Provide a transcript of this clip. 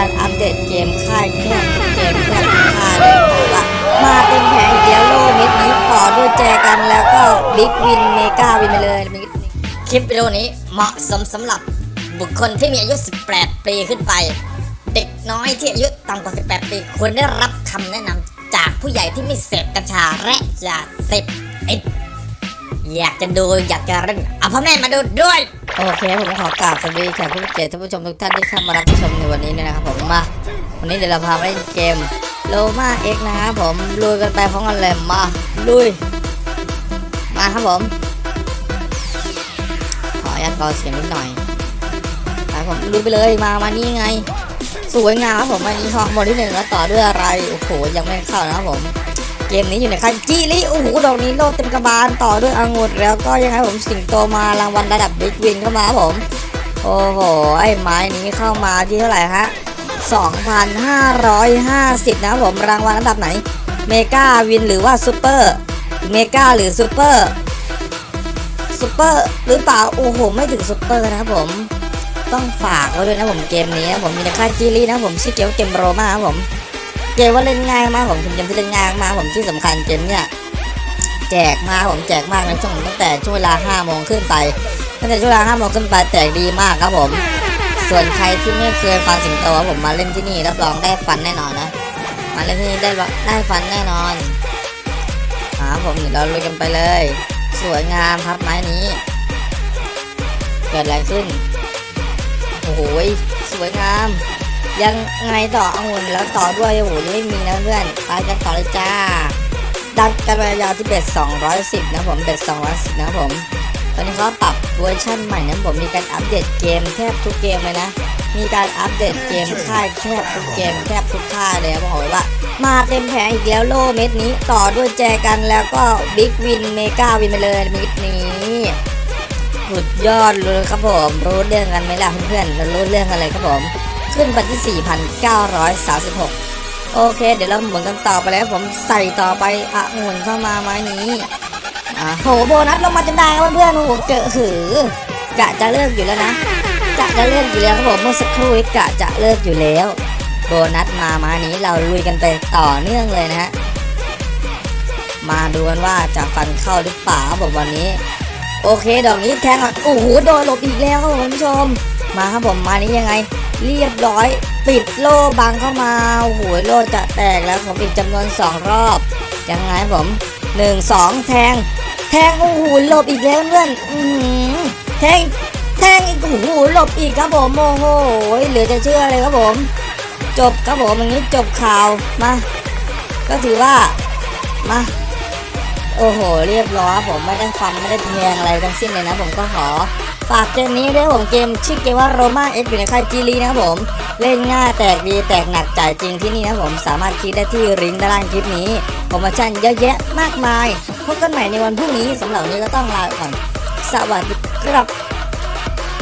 การอัปเดตเกมค่ายแทบทุกเกมแทบทุกค่ายเลยบอกว่ามาเต็มแผงอีกแล้วโลมิดนี้ต่อด้วยแจกันแล้วก็ big win mega win ไปเลยคลิปวิดีโอนี้เหมาะสมสำหรับบุคคลที่มีอายุ 18 ปีขึ้นไป เด็กน้อยที่อายุต่ำกว่า 18 ปีควรได้รับคำแนะนำจากผู้ใหญ่ที่ไม่เสพกัญชาและยาเสพติดอยากจะดูอยากจะเล่นเอาพ่อแม่มาดูด้วย โอเคผมขอกราบสวัสดีแขกผู้มีเกียรติท่านผู้ชมทุกท่านที่เข้ามารับชมในวันนี้นะครับผมมา วันนี้เดี๋ยวเราพาไปเล่นเกม Roma X นะครับผมลุยกันไปพร้อมกันเลยมาลุยมาครับผม ขออนุญาตเบาเสียงนิดหน่อยไปผมลุยไปเลยมามานี่ไง สวยงามครับผมอันนี้ของบอลที่หนึ่งแล้วต่อด้วยอะไรโอ้โหยังไม่เข้านะครับผม เกมนี้อยู่ในค่าย Jili โอ้โหดอกนี้โลดเต็มกระบาลต่อด้วยองุ่นแล้วก็ยังไงผมสิงโตมารางวัลระดับ big win เข้ามาครับผม โอ้โห ไอ้ไม้นี้เข้ามาที่เท่าไหร่ฮะ2,550 นะครับผมรางวัลระดับไหน mega win หรือว่า super mega หรือ super super หรือเปล่า โอ้โห ไม่ถึงซูเปอร์นะครับผมต้องฝากไว้ด้วยนะผมเกมนี้ผมมีในค่าย Jili นะผมชื่อเกมเกม Roma ครับผม เกมว่าเล่นง่ายมากผมเป็นเกมที่เล่นง่ายมากผมที่สำคัญเกมเนี่ยแจกมากผมแจกมากในช่วงตั้งแต่ช่วงเวลา5โมงขึ้นไปตั้งแต่ช่วงเวลา5โมงขึ้นไปแจกดีมากครับผม ส่วนใครที่ไม่เคยฟังสิงโตผมมาเล่นที่นี่รับรองได้ฟันแน่นอนนะมาเล่นที่นี่ได้ได้ฟันแน่นอนอ่าผมเดี๋ยวเราลุยกันไปเลย สวยงามครับไม้นี้เกิดอะไรขึ้นโอ้โหสวยงาม ยังไงต่อองุ่นแล้วต่อด้วยโอ้โหยังไม่มีนะเพื่อนไปกันต่อเลยจ้าดันกันไปยาวที่เบ็ด210 นะผม bet 210 นะผม ตอนนี้เขาปรับเวอร์ชั่นใหม่นะผมมีการอัปเดตเกมแทบทุกเกมเลยนะ มีการอัปเดตเกมค่ายแทบทุกเกมแทบทุกค่ายเลยบอกเลยว่ามาเต็มแผงอีกแล้วโลเม็ดนี้ต่อด้วยแจกันแล้วก็ big win mega win ไปเลยเม็ดนี้สุดยอดเลยครับผมรู้เรื่องกันไหมล่ะเพื่อนๆเรารู้เรื่องกันเลยครับผม ขึ้นไปที่ 4,936 โอเค เดี๋ยวเราหมุนกันต่อไปแล้วผมใส่ต่อไปอะหมุนเข้ามาไม้นี้อะโหโบนัสลงมาจนได้ครับเพื่อนๆโอ้โหเจอหือกะจะเลิกอยู่แล้วนะกะจะเลิกอยู่แล้วครับผมเมื่อสักครู่กะจะเลิกอยู่แล้ว โบนัสมามานี้เราลุยกันไปต่อเนื่องเลยนะฮะมาดูกันว่าจะฟันเข้าหรือเปล่าครับผมวันนี้ โอเคดอกนี้แทงอะโอ้โหโดนหลบอีกแล้วครับผมคุณผู้ชม มาครับผมมานี้ยังไง เรียบร้อย ปิดโล่บังเข้ามาโอ้โหโล่จะแตกแล้วผมอีกจำนวน 2 รอบ ยังไงผม 1 2 แทง แทงโอ้โหหลบอีกแล้วเพื่อนอืแทงแทงอีกโอ้โหหลบอีกครับผมโอ้โหเหลือจะเชื่อเลยครับผม จบครับผมอย่างนี้จบข่าวมา ก็ถือว่ามาโอ้โห เรียบร้อยผมไม่ได้ฟันไม่ได้แทงอะไรทั้งสิ้นเลยนะ ผมก็ขอ ฝากเกมนี้ด้วยผมเกมชื่อเกมว่าโรมาเอ็กอยู่ในค่ายจีรีนะครับผม เล่นง่ายแตกดีแตกหนักจ่ายจริงที่นี่นะผมสามารถคลิกได้ที่ลิงก์ด้านล่างคลิปนี้โปรโมชั่นเยอะแยะมากมายพบกันใหม่ในวันพรุ่งนี้สำหรับนนี้ก็ต้องลาไปก่อนสวัสดีครับ